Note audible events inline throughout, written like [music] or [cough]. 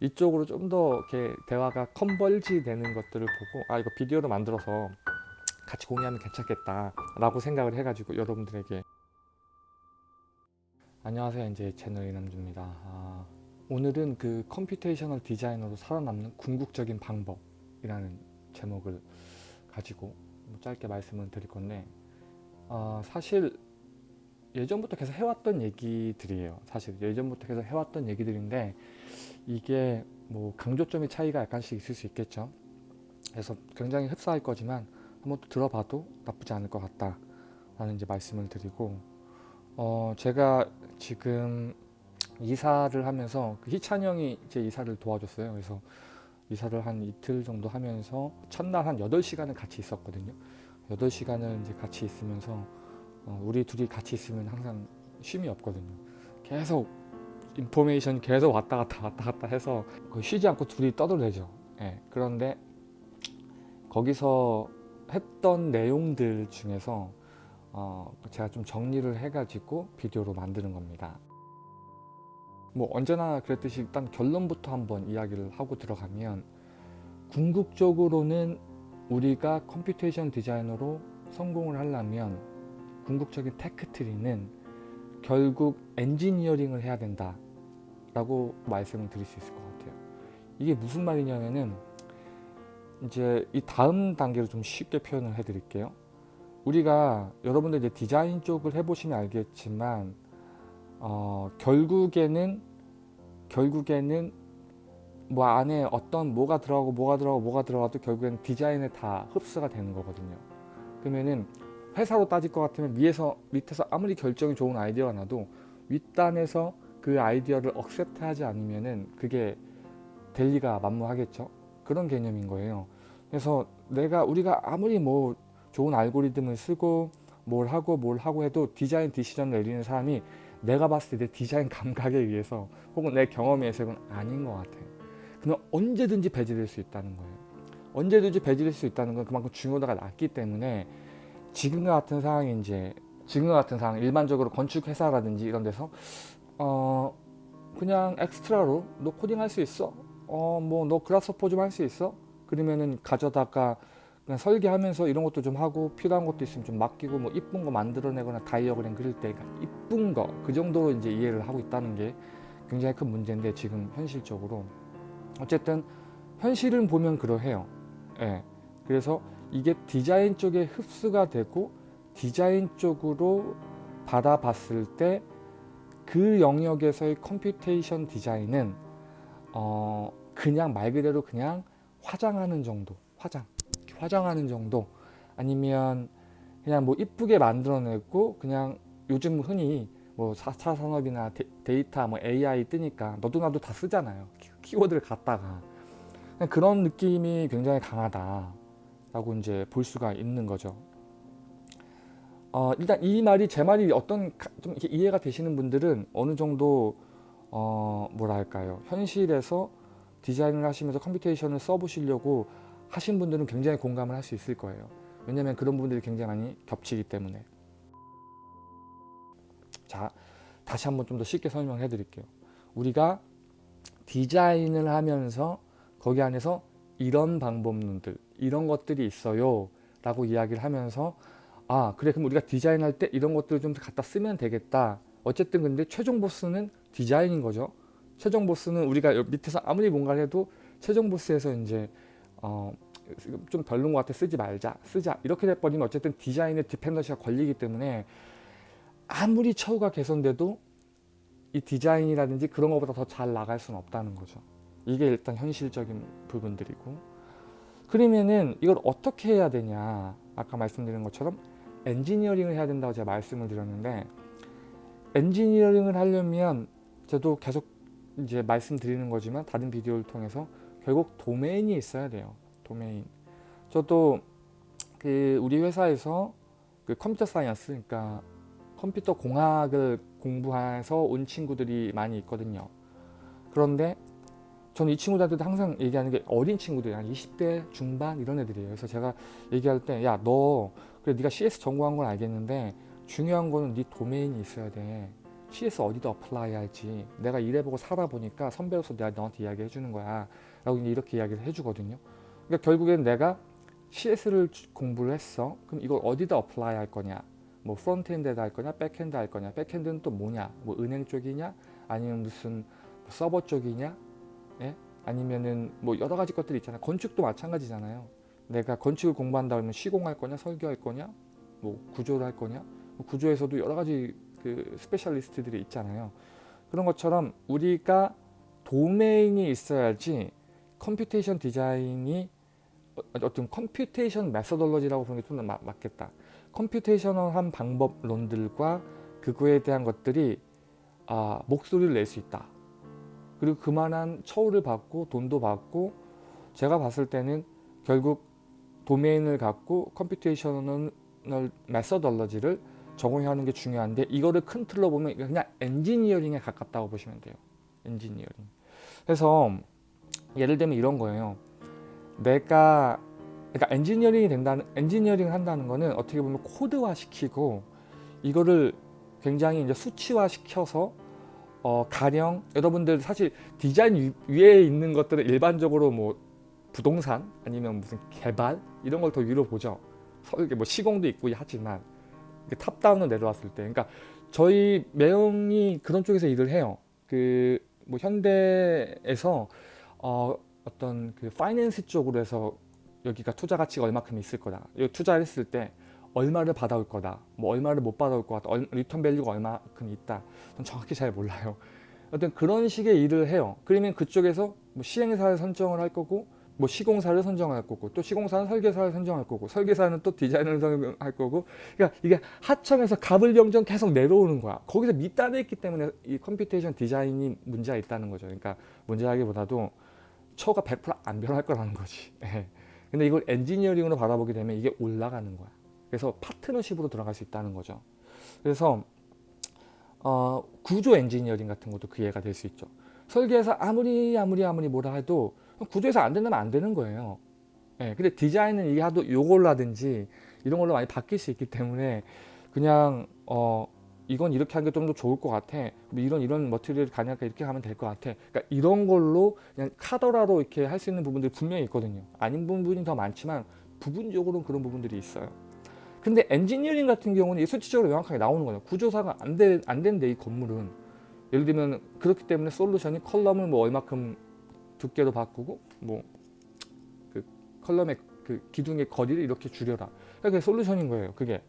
이쪽으로 좀 더 이렇게 대화가 converge 되는 것들을 보고 아 이거 비디오로 만들어서 같이 공유하면 괜찮겠다 라고 생각을 해가지고 여러분들에게. 안녕하세요. 이제 채널 이남주입니다. 아, 오늘은 그 computational 디자이너로 살아남는 궁극적인 방법이라는 제목을 가지고 뭐 짧게 말씀을 드릴 건데 어, 사실 예전부터 계속 해왔던 얘기들이에요. 사실 예전부터 계속 해왔던 얘기들인데 이게 뭐 강조점의 차이가 약간씩 있을 수 있겠죠. 그래서 굉장히 흡사할 거지만 한번 또 들어봐도 나쁘지 않을 것 같다 라는 이제 말씀을 드리고 어 제가 지금 이사를 하면서 그 희찬 형이 이제 이사를 도와줬어요. 그래서 이사를 한 이틀 정도 하면서 첫날 한 8시간을 같이 있었거든요. 8시간을 이제 같이 있으면서 어 우리 둘이 같이 있으면 항상 쉼이 없거든요. 계속 information 계속 왔다 갔다 왔다 갔다 해서 쉬지 않고 둘이 떠들대죠 예, 그런데 거기서 했던 내용들 중에서 어, 제가 좀 정리를 해가지고 비디오로 만드는 겁니다. 뭐 언제나 그랬듯이 일단 결론부터 한번 이야기를 하고 들어가면 궁극적으로는 우리가 computation 디자이너로 성공을 하려면 궁극적인 테크트리는 결국 엔지니어링을 해야 된다 라고 말씀을 드릴 수 있을 것 같아요. 이게 무슨 말이냐면은 이제 이 다음 단계로 좀 쉽게 표현을 해 드릴게요 우리가 여러분들 이제 디자인 쪽을 해보시면 알겠지만 어, 결국에는 결국에는 뭐 안에 어떤 뭐가 들어가고 뭐가 들어가고 뭐가 들어가도 결국에는 디자인에 다 흡수가 되는 거거든요 그러면은 회사로 따질 것 같으면 위에서 밑에서 아무리 결정이 좋은 아이디어가 나도 윗단에서 그 아이디어를 accept 하지 않으면은 그게 될 리가 만무하겠죠 그런 개념인 거예요. 그래서 내가 우리가 아무리 뭐 좋은 알고리즘을 쓰고 뭘 하고 뭘 하고 해도 디자인 decision을 내리는 사람이 내가 봤을 때 내 디자인 [laughs] 감각에 의해서 혹은 내 경험에 의해서 는 아닌 것 같아요. 그러면 언제든지 배제될 수 있다는 거예요. 언제든지 배제될 수 있다는 건 그만큼 중요도가 낮기 때문에 지금과 같은 상황이 이제 지금과 같은 상황 일반적으로 건축 회사라든지 이런 데서 어 그냥 엑스트라로 너 코딩 할 수 있어 어 뭐 너 Grasshopper 좀 할 수 있어? 그러면은 가져다가 그냥 설계하면서 이런 것도 좀 하고 필요한 것도 있으면 좀 맡기고 뭐 이쁜 거 만들어내거나 다이어그램 그릴 때 이쁜 거 그 정도로 이제 이해를 하고 있다는 게 굉장히 큰 문제인데 지금 현실적으로 어쨌든 현실은 보면 그러해요. 예. 그래서 이게 디자인 쪽에 흡수가 되고 디자인 쪽으로 받아봤을 때 그 영역에서의 computation 디자인은 어 그냥 말 그대로 그냥 화장하는 정도 화장 화장하는 정도 아니면 그냥 뭐 이쁘게 만들어내고 그냥 요즘 흔히 뭐 4차 산업이나 데이터 뭐 AI 뜨니까 너도 나도 다 쓰잖아요. 키워드를 갖다가. 그런 느낌이 굉장히 강하다 라고 이제 볼 수가 있는 거죠 어, 일단 이 말이 제 말이 어떤 좀 이해가 되시는 분들은 어느 정도 어, 뭐랄까요? 현실에서 디자인을 하시면서 computation을 써보시려고 하신 분들은 굉장히 공감을 할 수 있을 거예요. 왜냐하면 그런 부분들이 굉장히 많이 겹치기 때문에. 자 다시 한번 좀 더 쉽게 설명해 드릴게요. 우리가 디자인을 하면서 거기 안에서 이런 방법론들 이런 것들이 있어요 라고 이야기를 하면서 아 그래. 그럼 우리가 디자인할 때 이런 것들을 좀 갖다 쓰면 되겠다. 어쨌든 근데 최종 보스는 디자인인 거죠. 최종 보스는 우리가 밑에서 아무리 뭔가를 해도 최종 보스에서 이제 어, 좀 별론 것 같아. 쓰지 말자 쓰자. 이렇게 돼버리면 어쨌든 디자인의 디펜던시가 걸리기 때문에 아무리 처우가 개선돼도 이 디자인이라든지 그런 것보다 더 잘 나갈 수는 없다는 거죠. 이게 일단 현실적인 부분들이고. 그러면은 이걸 어떻게 해야 되냐. 아까 말씀드린 것처럼 엔지니어링을 해야 된다고 제가 말씀을 드렸는데 엔지니어링을 하려면 저도 계속 이제 말씀드리는 거지만 다른 비디오를 통해서 결국 도메인이 있어야 돼요. 도메인. 저도 그 우리 회사에서 그 computer science 그러니까 컴퓨터 공학을 공부해서 온 친구들이 많이 있거든요. 그런데 저는 이 친구들한테도 항상 얘기하는 게 어린 친구들 한 20대 중반 이런 애들이에요. 그래서 제가 얘기할 때 야 너 그래 네가 CS 전공한 건 알겠는데 중요한 거는 네 도메인이 있어야 돼. CS 어디다 apply 할지. 내가 일해보고 살아보니까 선배로서 내가 너한테 이야기해 주는 거야. 라고 이렇게 이야기를 해주거든요. 그러니까 결국엔 내가 CS를 공부를 했어. 그럼 이걸 어디다 apply 할 거냐? 뭐 front-end에다 할 거냐? back-end 할 거냐? back-end는 또 뭐냐? 뭐 은행 쪽이냐? 아니면 무슨 뭐 서버 쪽이냐 예? 아니면은 뭐 여러 가지 것들이 있잖아요. 건축도 마찬가지잖아요. 내가 건축을 공부한다 그러면 시공할 거냐 설계할 거냐 뭐 구조를 할 거냐? 뭐 구조에서도 여러 가지 그 specialist들이 있잖아요. 그런 것처럼 우리가 도메인이 있어야지 computation 디자인이 어- 어떤 computation methodology라고 부르는 게 좀 더 맞겠다. computational한 방법론들과 그거에 대한 것들이 아, 목소리를 낼 수 있다 그리고 그만한 처우를 받고 돈도 받고 제가 봤을 때는 결국 도메인을 갖고 computational methodology를 적용하는 게 중요한데 이거를 큰 틀로 보면 그냥 엔지니어링에 가깝다고 보시면 돼요. 엔지니어링. 그래서 예를 들면 이런 거예요. 내가 그러니까 엔지니어링이 된다는 엔지니어링을 한다는 거는 어떻게 보면 코드화 시키고 이거를 굉장히 이제 수치화 시켜서 어, 가령 여러분들 사실 디자인 위- 위에 있는 것들은 일반적으로 뭐 부동산 아니면 무슨 개발 이런 걸 더 위로 보죠. 설계 뭐 시공도 있고 하지만 top-down으로 내려왔을 때 그러니까 저희 매형이 그런 쪽에서 일을 해요. 그 뭐 현대에서 어, 어떤 그 finance 쪽으로 해서 여기가 투자 가치가 얼마큼 있을 거다. 여기 투자를 했을 때 얼마를 받아올 거다. 뭐 얼마를 못 받아올 것 같다. 얼- return value가 얼마큼 있다. 전 정확히 잘 몰라요. 어떤 그런 식의 일을 해요. 그러면 그쪽에서 뭐 시행사를 선정을 할 거고 뭐 시공사를 선정할 거고 또 시공사는 설계사를 선정할 거고 설계사는 또 디자인을 선정할 거고 그러니까 이게 하청에서 갑을병정 계속 내려오는 거야 거기서 밑단에 있기 때문에 이 computation 디자인이 문제가 있다는 거죠 그러니까 문제라기보다도 처우가 100% 안 변할 거라는 거지 [laughs] 예. 근데 이걸 엔지니어링으로 바라보게 되면 이게 올라가는 거야 그래서 파트너십으로 들어갈 수 있다는 거죠 그래서 어, 구조 엔지니어링 같은 것도 그 예가 될 수 있죠 설계에서 아무리 아무리 아무리 뭐라 해도 구조에서 안 된다면 안 되는 거예요. 예, 근데 디자인은 이게 하도 요걸로 하든지 이런 걸로 많이 바뀔 수 있기 때문에 그냥 어 이건 이렇게 하는 게 좀 더 좋을 것 같아. 뭐 이런 이런 머티리얼 가능하니까 이렇게 하면 될 것 같아. 그러니까 이런 걸로 그냥 카더라로 이렇게 할 수 있는 부분들이 분명히 있거든요. 아닌 부분이 더 많지만 부분적으로는 그런 부분들이 있어요. 근데 엔지니어링 같은 경우는 이 수치적으로 명확하게 나오는 거예요. 구조사가 안, 돼, 안 된대 이 건물은. 예를 들면 그렇기 때문에 솔루션이 column을 뭐 얼마큼 두께로 바꾸고 뭐 그 column의 그 기둥의 거리를 이렇게 줄여라. 그게 솔루션인 거예요. 그게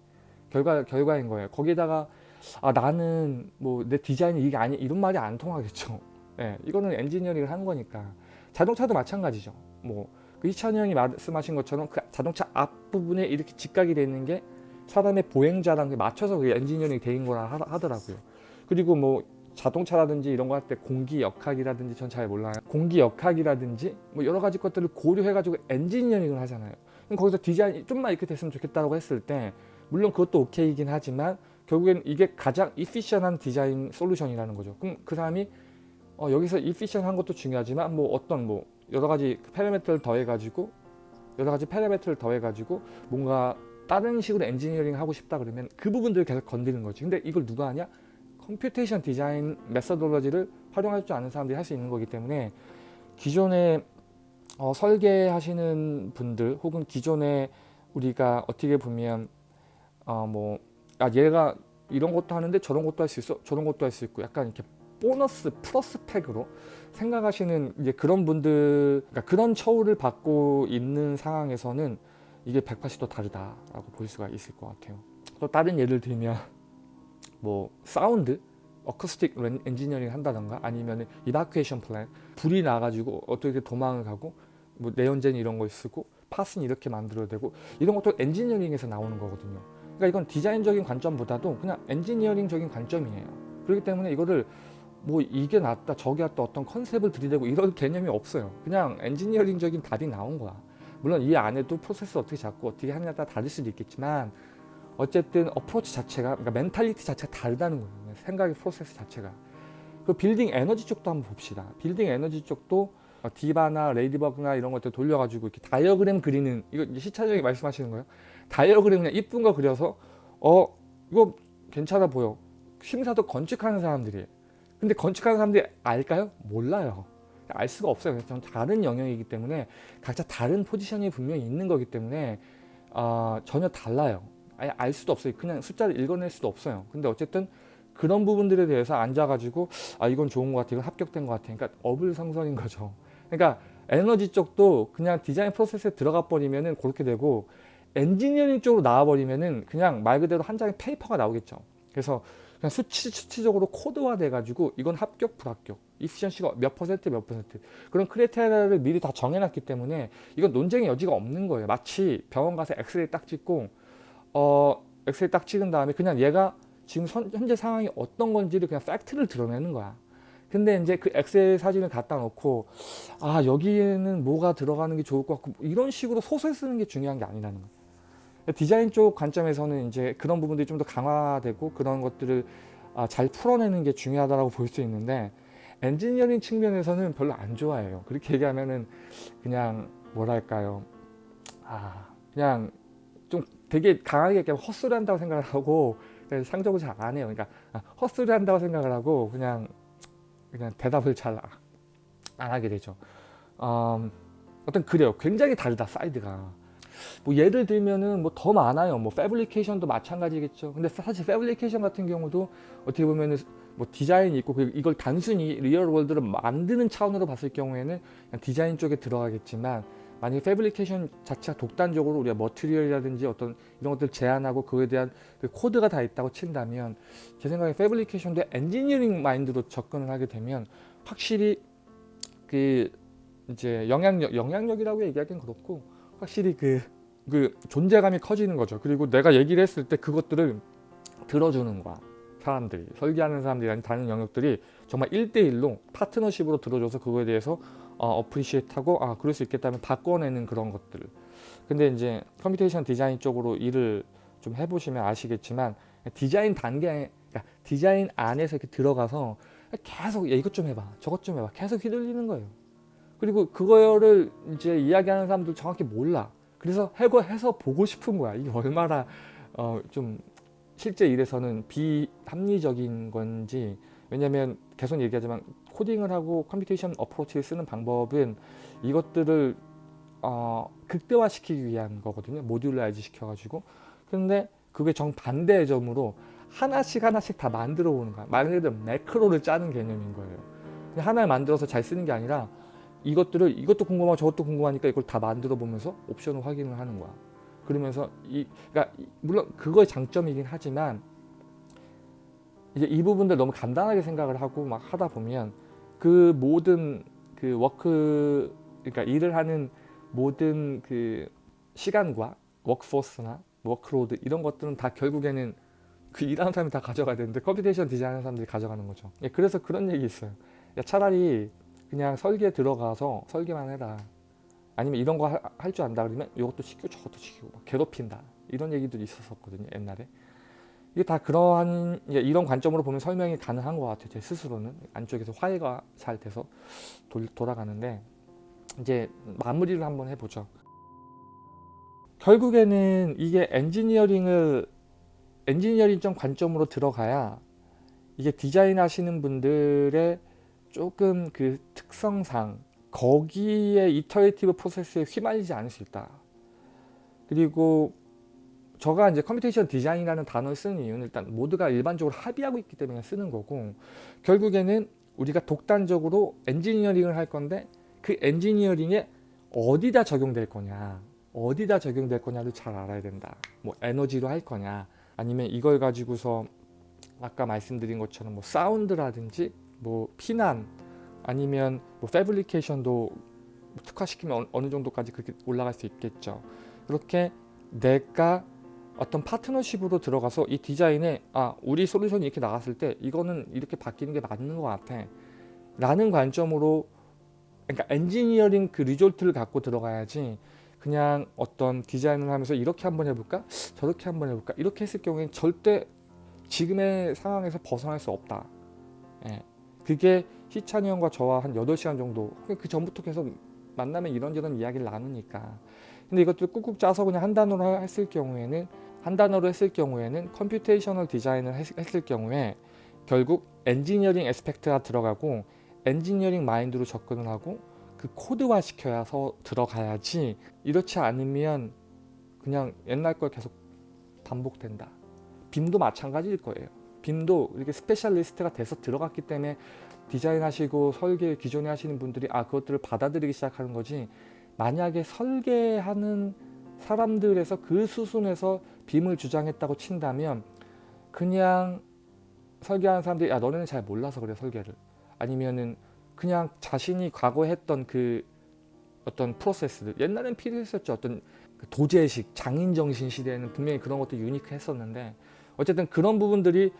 결과 결과인 거예요. 거기다가 아 나는 뭐 내 디자인이 이게 아니 이런 말이 안 통하겠죠. 예, 이거는 엔지니어링을 한 거니까 자동차도 마찬가지죠. 뭐 그 이찬이 형이 말씀하신 것처럼 그 자동차 앞 부분에 이렇게 직각이 되는 게 사람의 보행자랑 맞춰서 그 엔지니어링 되는 거라 하- 하더라고요. 그리고 뭐 자동차라든지 이런 거 할 때 공기 역학이라든지 전 잘 몰라요. 공기 역학이라든지 뭐 여러 가지 것들을 고려해가지고 엔지니어링을 하잖아요. 그럼 거기서 디자인이 좀만 이렇게 됐으면 좋겠다고 했을 때 물론 그것도 오케이긴 하지만 결국엔 이게 가장 efficient한 디자인 솔루션이라는 거죠. 그럼 그 사람이 어, 여기서 efficient한 것도 중요하지만 뭐 어떤 뭐 여러 가지 parameter를 더해가지고 여러 가지 parameter를 더해가지고 뭔가 다른 식으로 엔지니어링 하고 싶다 그러면 그 부분들을 계속 건드는 거지. 근데 이걸 누가 하냐? computation design methodology를 활용할 줄 아는 사람들이 할 수 있는 거기 때문에 기존에 어, 설계하시는 분들 혹은 기존에 우리가 어떻게 보면 어 뭐 아, 얘가 이런 것도 하는데 저런 것도 할 수 있어 저런 것도 할 수 있고 약간 이렇게 보너스 플러스 팩으로 생각하시는 이제 그런 분들 그러니까 그런 처우를 받고 있는 상황에서는 이게 180도 다르다라고 볼 수가 있을 것 같아요. 또 다른 예를 들면 [laughs] 뭐 sound acoustic 렌- 엔지니어링 한다던가 아니면 evacuation plan 불이 나가지고 어떻게 도망을 가고 뭐 내연재 이런 걸 쓰고 path는 이렇게 만들어야 되고 이런 것도 엔지니어링에서 나오는 거거든요 그러니까 이건 디자인적인 관점보다도 그냥 엔지니어링적인 관점이에요 그렇기 때문에 이거를 뭐 이게 낫다 저게 낫다 어떤 컨셉을 들이대고 이런 [laughs] 개념이 없어요 그냥 엔지니어링적인 답이 나온 거야 물론 이 안에도 프로세스 어떻게 잡고 어떻게 하느냐에 따라 다를 수도 있겠지만 어쨌든 approach 자체가 그러니까 mentality 자체가 다르다는 거예요. 생각의 프로세스 자체가. 그 빌딩 에너지 쪽도 한번 봅시다. 빌딩 에너지 쪽도 어, DIVA나 Ladybug나 이런 것들 돌려가지고 이렇게 다이어그램 그리는 이거 이제 시차적이 말씀하시는 거예요. 다이어그램 그냥 이쁜 거 그려서 어 이거 괜찮아 보여. 심사도 건축하는 사람들이에요. 근데 건축하는 사람들이 알까요? 몰라요. 알 수가 없어요. 전 다른 영역이기 때문에 각자 다른 포지션이 분명히 있는 거기 때문에 어, 전혀 달라요. 아예 알 수도 없어요. 그냥 숫자를 읽어낼 수도 없어요. 근데 어쨌든 그런 부분들에 대해서 앉아가지고 아 이건 좋은 것 같아, 이건 합격된 것 같아. 그러니까 어불성설인 거죠. 그러니까 에너지 쪽도 그냥 디자인 프로세스에 들어가 버리면은 그렇게 되고 엔지니어링 쪽으로 나와 버리면은 그냥 말 그대로 한 장의 페이퍼가 나오겠죠. 그래서 그냥 수치, 수치적으로 코드화 돼가지고 이건 합격, 불합격, efficiency가 몇 퍼센트, 몇 퍼센트 그런 criteria를 미리 다 정해놨기 때문에 이건 논쟁의 여지가 없는 거예요. 마치 병원 가서 엑스레이 딱 찍고 어 엑스레이 딱 찍은 다음에 그냥 얘가 지금 선, 현재 상황이 어떤 건지를 그냥 팩트를 드러내는 거야. 근데 이제 그 엑스레이 사진을 갖다 놓고 아 여기에는 뭐가 들어가는 게 좋을 것 같고 뭐 이런 식으로 소설 쓰는 게 중요한 게 아니라는 거예요. 디자인 쪽 관점에서는 이제 그런 부분들이 좀 더 강화되고 그런 것들을 아, 잘 풀어내는 게 중요하다고 볼 수 있는데 엔지니어링 측면에서는 별로 안 좋아해요. 그렇게 얘기하면은 그냥 뭐랄까요. 아 그냥 좀 되게 강하게 헛소리 한다고 생각을 하고 상적을 잘 안 해요. 그러니까 아, 헛소리 한다고 생각을 하고 그냥 그냥 대답을 잘 안 하게 되죠. 음, 어떤 그래요. 굉장히 다르다 사이드가. 뭐 예를 들면은 뭐 더 많아요. 뭐 fabrication도 마찬가지겠죠. 근데 사실 fabrication 같은 경우도 어떻게 보면은 뭐 디자인이 있고 이걸 단순히 real world를 만드는 차원으로 봤을 경우에는 디자인 쪽에 들어가겠지만 만약에 fabrication 자체가 독단적으로 우리가 material이라든지 어떤 이런 것들 제한하고 그에 대한 그 코드가 다 있다고 친다면 제 생각에 fabrication도 엔지니어링 마인드로 접근을 하게 되면 확실히 그 이제 영향력 영향력이라고 얘기하기는 그렇고 확실히 그, 그 존재감이 커지는 거죠. 그리고 내가 얘기를 했을 때 그것들을 들어주는 거야. 사람들이 설계하는 사람들이 아닌 다른 영역들이 정말 1대1로 파트너십으로 들어줘서 그거에 대해서 어, appreciate하고 아 그럴 수 있겠다면 바꿔내는 그런 것들 근데 이제 computation design 쪽으로 일을 좀 해보시면 아시겠지만 디자인 단계 그러니까 디자인 안에서 이렇게 들어가서 계속 야, 이것 좀 해봐 저것 좀 해봐 계속 휘둘리는 거예요 그리고 그거를 이제 이야기하는 사람들 정확히 몰라 그래서 해고 해서 보고 싶은 거야 이게 얼마나 어, 좀 실제 일에서는 비합리적인 건지 왜냐면 계속 얘기하지만 코딩을 하고 computation approach를 쓰는 방법은 이것들을 어, 극대화시키기 위한 거거든요. modularize 시켜가지고. 근데 그게 정반대의 점으로 하나씩 하나씩 다 만들어 보는 거야. 말 그대로 매크로를 짜는 개념인 거예요. 하나를 만들어서 잘 쓰는 게 아니라 이것들을 이것도 궁금하고 저것도 궁금하니까 이걸 다 만들어 보면서 옵션을 확인을 하는 거야. 그러면서 이 그러니까 물론 그거의 장점이긴 하지만 이제 이 부분들 너무 간단하게 생각을 하고 막 하다 보면 그 모든 그 work 그러니까 일을 하는 모든 그 시간과 workforce나 workload 이런 것들은 다 결국에는 그 일하는 사람이 다 가져가야 되는데 computation design하는 사람들이 가져가는 거죠. 예, 그래서 그런 얘기 있어요. 야, 차라리 그냥 설계 들어가서 설계만 해라. 아니면 이런 거 할 줄 안다 그러면 이것도 시키고 저것도 시키고 막 괴롭힌다. 이런 얘기들이 있었거든요. 옛날에. 이게 다 그러한 이런 관점으로 보면 설명이 가능한 것 같아요. 제 스스로는 안쪽에서 화해가 잘 돼서 돌, 돌아가는데 이제 마무리를 한번 해보죠. 결국에는 이게 엔지니어링을 엔지니어링적 관점으로 들어가야 이게 디자인 하시는 분들의 조금 그 특성상 거기에 iterative process에 휘말리지 않을 수 있다. 그리고 저가 이제 computation design이라는 단어를 쓰는 이유는 일단 모두가 일반적으로 합의하고 있기 때문에 쓰는 거고 결국에는 우리가 독단적으로 엔지니어링을 할 건데 그 엔지니어링에 어디다 적용될 거냐 어디다 적용될 거냐를 잘 알아야 된다 뭐 에너지로 할 거냐 아니면 이걸 가지고서 아까 말씀드린 것처럼 뭐 사운드라든지 뭐 피난 아니면 뭐 패브리케이션도 특화시키면 어느 정도까지 그렇게 올라갈 수 있겠죠. 그렇게 내가 어떤 파트너십으로 들어가서 이 디자인에 아 우리 솔루션이 이렇게 나갔을 때 이거는 이렇게 바뀌는 게 맞는 것 같아. 라는 관점으로 그러니까 엔지니어링 그 result를 갖고 들어가야지 그냥 어떤 디자인을 하면서 이렇게 한번 해볼까? 저렇게 한번 해볼까? 이렇게 했을 경우에는 절대 지금의 상황에서 벗어날 수 없다. 예. 그게 희찬이 형과 저와 한 8시간 정도 그 전부터 계속 만나면 이런저런 이야기를 나누니까 근데 이것도 꾹꾹 짜서 그냥 한 단어로 했을 경우에는 한 단어로 했을 경우에는 computational design을 했, 을 경우에 결국 engineering aspect가 들어가고 엔지니어링 마인드로 접근을 하고 그 코드화 시켜서 들어가야지 이렇지 않으면 그냥 옛날 걸 계속 반복된다. BIM도 마찬가지일 거예요. BIM도 이렇게 specialist가 돼서 들어갔기 때문에 디자인하시고 설계 기존에 하시는 분들이 아 그것들을 받아들이기 시작하는 거지. 만약에 설계하는 사람들에서 그 수순에서 BIM을 주장했다고 친다면 그냥 설계하는 사람들이 야 너네는 잘 몰라서 그래 설계를. 아니면은 그냥 자신이 과거 했던 그 어떤 프로세스들. 옛날엔 필요했었죠. 어떤 그 도제식 장인 정신 시대에는 분명히 그런 것도 유니크했었는데 어쨌든 그런 부분들이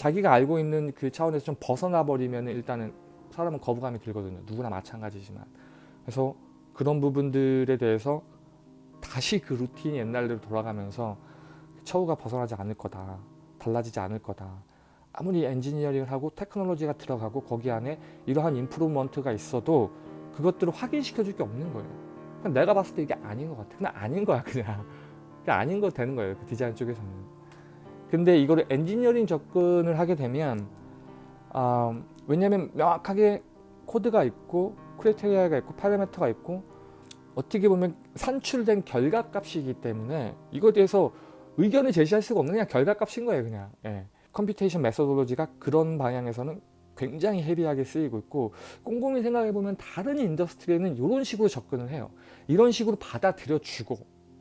자기가 알고 있는 그 차원에서 좀 벗어나 버리면 일단은 사람은 거부감이 들거든요. 누구나 마찬가지지만. 그래서 그런 부분들에 대해서 다시 그 루틴이 옛날대로 돌아가면서 처우가 벗어나지 않을 거다 달라지지 않을 거다. 아무리 엔지니어링을 하고 테크놀로지가 들어가고 거기 안에 이러한 improvement가 있어도 그것들을 확인시켜 줄 게 없는 거예요. 그냥 내가 봤을 때 이게 아닌 것 같아. 그냥 아닌 거야 그냥. 그냥 아닌 거 되는 거예요 그 디자인 쪽에서는 근데 이거를 엔지니어링 접근을 하게 되면 어, 왜냐하면 명확하게 코드가 있고 criteria가 있고 parameter가 있고 어떻게 보면 산출된 결과값이기 때문에 이거에 대해서 의견을 제시할 수가 없는 그냥 결과값인 거예요 그냥. 예. computation methodology가 그런 방향에서는 굉장히 heavy하게 쓰이고 있고 꼼꼼히 생각해 보면 다른 industry에는 이런 식으로 접근을 해요. 이런 식으로 받아들여 주고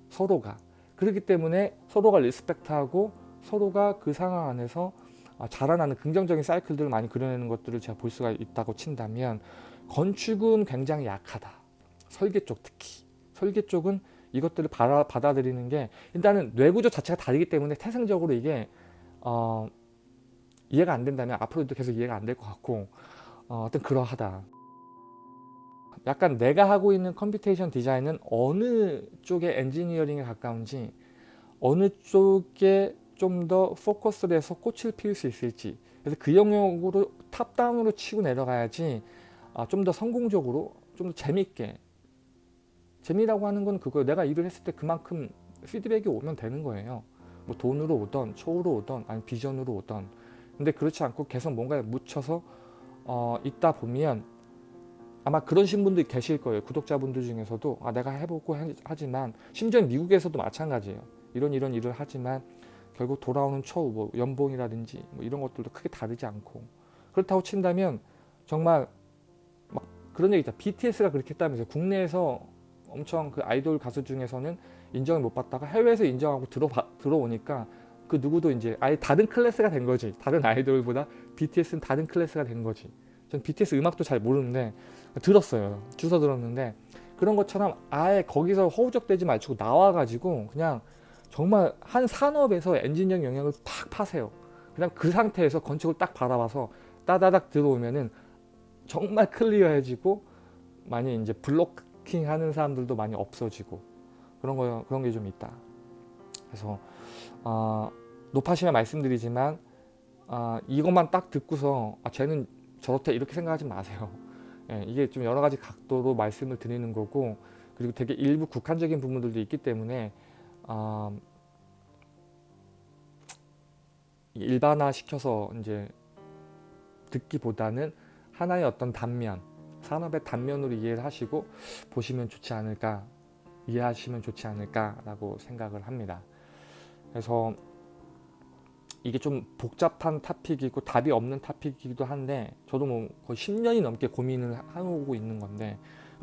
서로가. 그렇기 때문에 서로가 respect하고 서로가 그 상황 안에서 아, 자라나는 긍정적인 사이클들을 많이 그려내는 것들을 제가 볼 수가 있다고 친다면 건축은 굉장히 약하다. 설계 쪽 특히. 설계 쪽은 이것들을 받아, 받아들이는 게 일단은 뇌구조 자체가 다르기 때문에 태생적으로 이게 어, 이해가 안 된다면 앞으로도 계속 이해가 안 될 것 같고 어, 어떤 그러하다. 약간 내가 하고 있는 computation 디자인은 어느 쪽의 엔지니어링에 가까운지 어느 쪽에 좀 더 포커스를 해서 꽃을 피울 수 있을지. 그래서 그 영역으로 top-down으로 치고 내려가야지 아, 좀 더 성공적으로 좀 더 재밌게 재미라고 하는 건 그거 내가 일을 했을 때 그만큼 피드백이 오면 되는 거예요. 뭐 돈으로 오던 초로 오던 아니 비전으로 오던. 근데 그렇지 않고 계속 뭔가에 묻혀서 어, 있다 보면 아마 그러신 분들이 계실 거예요. 구독자분들 중에서도 아 내가 해보고 하지만 심지어 미국에서도 마찬가지예요. 이런 이런 일을 하지만 결국 돌아오는 초우 뭐 연봉이라든지 뭐 이런 것들도 크게 다르지 않고. 그렇다고 친다면 정말 막 그런 얘기 있죠 BTS가 그렇게 했다면서 국내에서 엄청 그 아이돌 가수 중에서는 인정을 못 받다가 해외에서 인정하고 들어봐, 들어오니까 그 누구도 이제 아예 다른 클래스가 된 거지. 다른 아이돌보다 BTS는 다른 클래스가 된 거지. 전 BTS 음악도 잘 모르는데 들었어요. 주워 들었는데 그런 것처럼 아예 거기서 허우적대지 말고 나와가지고 그냥 정말 한 산업에서 엔지니어링 영역을 팍 파세요. 그냥 그 상태에서 건축을 딱 바라봐서 따다닥 들어오면은 정말 클리어해지고 많이 이제 블로킹 하는 사람들도 많이 없어지고 그런 거 그런 게 좀 있다. 그래서 어, 높아시면 말씀드리지만 어, 이것만 딱 듣고서 아, 쟤는 저렇다 이렇게 생각하지 마세요. 예, 이게 좀 여러 가지 각도로 말씀을 드리는 거고 그리고 되게 일부 국한적인 부분들도 있기 때문에 어, 일반화 시켜서 이제 듣기보다는 하나의 어떤 단면 산업의 단면으로 이해를 하시고 보시면 좋지 않을까 이해하시면 좋지 않을까 라고 생각을 합니다. 그래서 이게 좀 복잡한 타픽이고 답이 없는 타픽이기도 한데 저도 뭐 거의 10년이 넘게 고민을 하고 있는 건데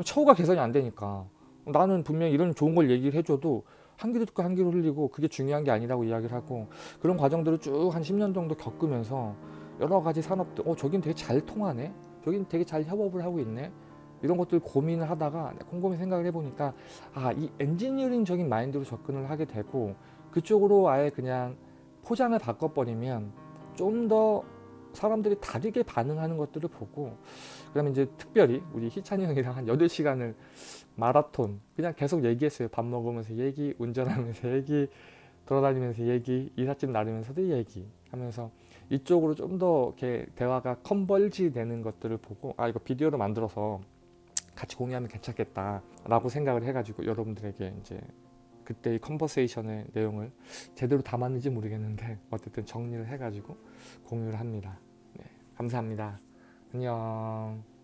처우가 개선이 안 되니까 나는 분명히 이런 좋은 걸 얘기를 해줘도 한 귀로 듣고 한 귀로 흘리고 그게 중요한 게 아니라고 이야기를 하고 그런 과정들을 쭉 한 10년 정도 겪으면서 여러 가지 산업들 어 저긴 되게 잘 통하네? 저긴 되게 잘 협업을 하고 있네? 이런 것들 고민을 하다가 곰곰이 생각을 해보니까 아 이 엔지니어링적인 마인드로 접근을 하게 되고 그쪽으로 아예 그냥 포장을 바꿔버리면 좀더 사람들이 다르게 반응하는 것들을 보고 그다음에 이제 특별히 우리 희찬이 형이랑 한 8시간을 마라톤 그냥 계속 얘기했어요 밥 먹으면서 얘기 운전하면서 [laughs] 얘기 돌아다니면서 얘기 이삿짐 나르면서도 얘기 하면서 이쪽으로 좀 더 이렇게 대화가 converge 되는 것들을 보고 아 이거 비디오로 만들어서 같이 공유하면 괜찮겠다 라고 생각을 해가지고 여러분들에게 이제 그때 이 conversation의 내용을 제대로 담았는지 모르겠는데 어쨌든 정리를 해가지고 공유를 합니다. 네, 감사합니다. 안녕.